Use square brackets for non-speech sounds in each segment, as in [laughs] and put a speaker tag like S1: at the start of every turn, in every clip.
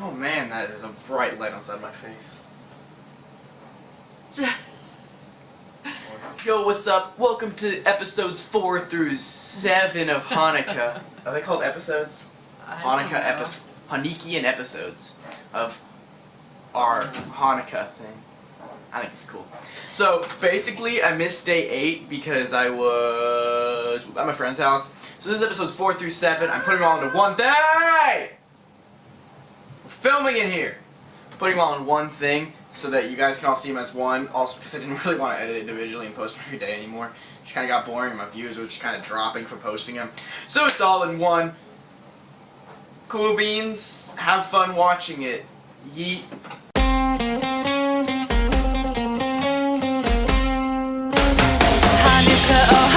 S1: Oh man, that is a bright light outside my face. [laughs] Yo, what's up? Welcome to episodes 4 through 7 of Hanukkah. Are they called episodes? Hanukkah episodes. Hanukkah episodes of our Hanukkah thing. I think it's cool. So, basically, I missed day 8 because I was at my friend's house. So this is episodes 4 through 7. I'm putting them all into one day! Filming in here! Putting them all in one thing so that you guys can all see them as one. Also, because I didn't [laughs] really want to edit individually and post them every day anymore. It just kind of got boring and my views were just kind of dropping for posting them. So it's all in one. Cool beans. Have fun watching it. Yeet.
S2: Oh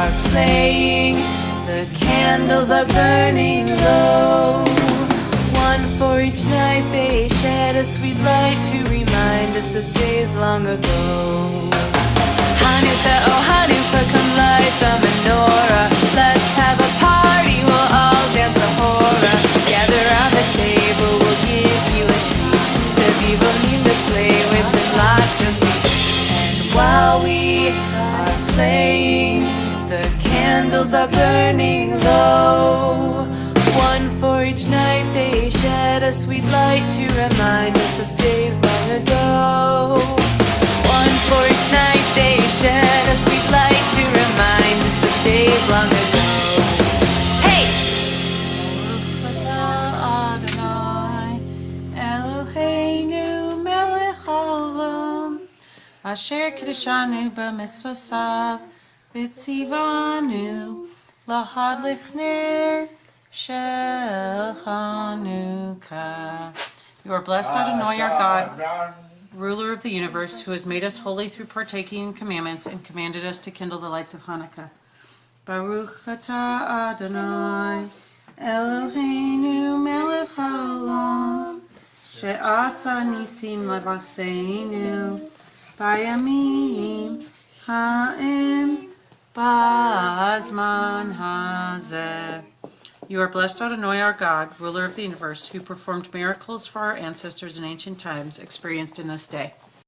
S2: are playing, the candles are burning low. One for each night, they shed a sweet light to remind us of days long ago. Hanukkah, oh Hanukkah, come light the menorah. Let's have a party, we'll all dance the hora. Gather round the table, we'll give you a treat. People need to play with the light just And while we are playing, candles are burning low. One for each night, they shed a sweet light to remind us of days long ago. One for each night they shed a sweet light to remind us of days long ago. Hey!
S3: Asher Kiddushanu b'mitzvasav lahad lichnir shel Chanukah. You are blessed, Adonai, our God, ruler of the universe, who has made us holy through partaking in commandments and commanded us to kindle the lights of Hanukkah. Baruch atah Adonai, Eloheinu melech haolam, she'asa nisim levaseinu, bayamim ha'im ba'azman hazeh. You are blessed, Adonai, our God, ruler of the universe, who performed miracles for our ancestors in ancient times, experienced in this day.